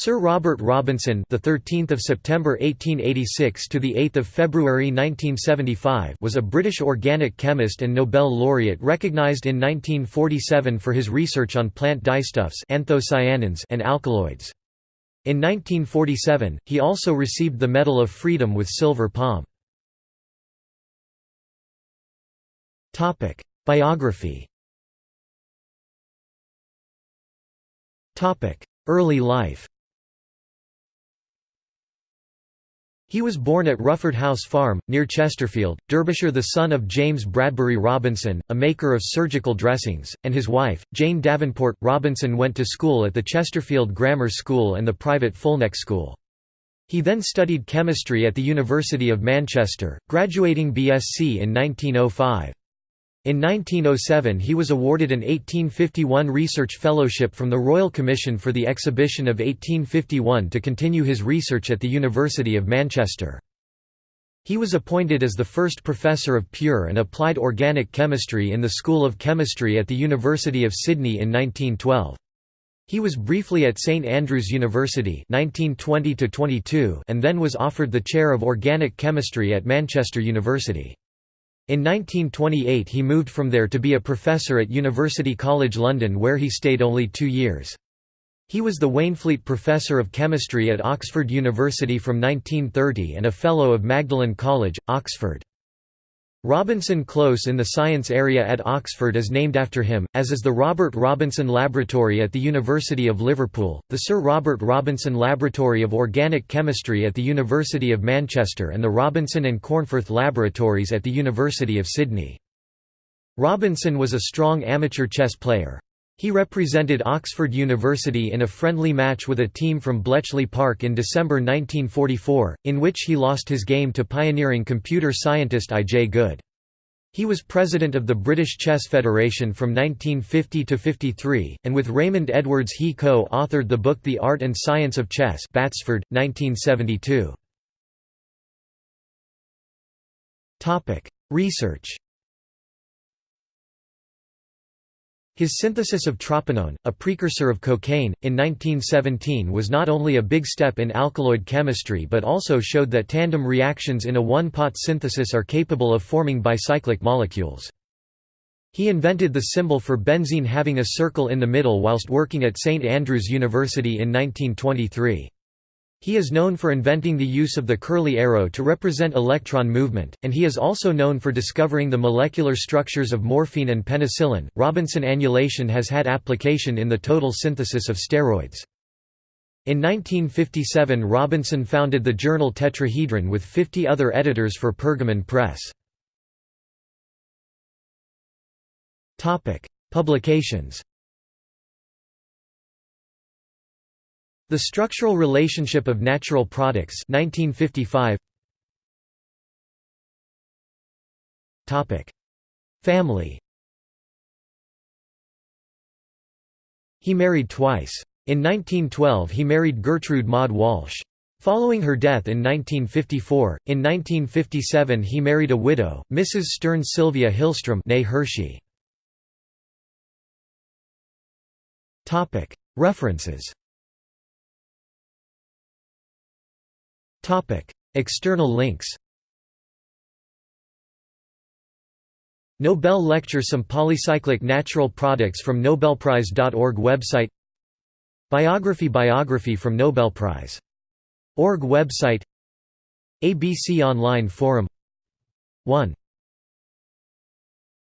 Sir Robert Robinson, the 13th of September 1886 to the 8th of February 1975, was a British organic chemist and Nobel laureate recognized in 1947 for his research on plant dyestuffs, anthocyanins, and alkaloids. In 1947, he also received the Medal of Freedom with silver palm. Topic: Biography. Topic: Early life. He was born at Rufford House Farm, near Chesterfield, Derbyshire the son of James Bradbury Robinson, a maker of surgical dressings, and his wife, Jane Davenport. Robinson went to school at the Chesterfield Grammar School and the private Fulneck School. He then studied chemistry at the University of Manchester, graduating BSc in 1905. In 1907 he was awarded an 1851 Research Fellowship from the Royal Commission for the Exhibition of 1851 to continue his research at the University of Manchester. He was appointed as the first professor of pure and applied organic chemistry in the School of Chemistry at the University of Sydney in 1912. He was briefly at St Andrews University 1920 and then was offered the chair of organic chemistry at Manchester University. In 1928 he moved from there to be a professor at University College London where he stayed only two years. He was the Waynflete Professor of Chemistry at Oxford University from 1930 and a Fellow of Magdalen College, Oxford. Robinson Close in the science area at Oxford is named after him, as is the Robert Robinson Laboratory at the University of Liverpool, the Sir Robert Robinson Laboratory of Organic Chemistry at the University of Manchester and the Robinson and Cornforth Laboratories at the University of Sydney. Robinson was a strong amateur chess player. He represented Oxford University in a friendly match with a team from Bletchley Park in December 1944, in which he lost his game to pioneering computer scientist I. J. Good. He was president of the British Chess Federation from 1950 to 53, and with Raymond Edwards he co-authored the book The Art and Science of Chess Batsford, 1972. Research His synthesis of tropinone, a precursor of cocaine, in 1917 was not only a big step in alkaloid chemistry but also showed that tandem reactions in a one-pot synthesis are capable of forming bicyclic molecules. He invented the symbol for benzene having a circle in the middle whilst working at St Andrews University in 1923. He is known for inventing the use of the curly arrow to represent electron movement, and he is also known for discovering the molecular structures of morphine and penicillin. Robinson annulation has had application in the total synthesis of steroids. In 1957 Robinson founded the journal Tetrahedron with 50 other editors for Pergamon Press. Topic: Publications The Structural Relationship of Natural Products 1955 Topic Family He married twice. In 1912 he married Gertrude Maud Walsh. Following her death in 1954, in 1957 he married a widow, Mrs. Stern Sylvia Hillstrom. References External links Nobel Lecture Some polycyclic natural products from Nobelprize.org website Biography Biography from Nobel Prize. Org website ABC Online Forum 1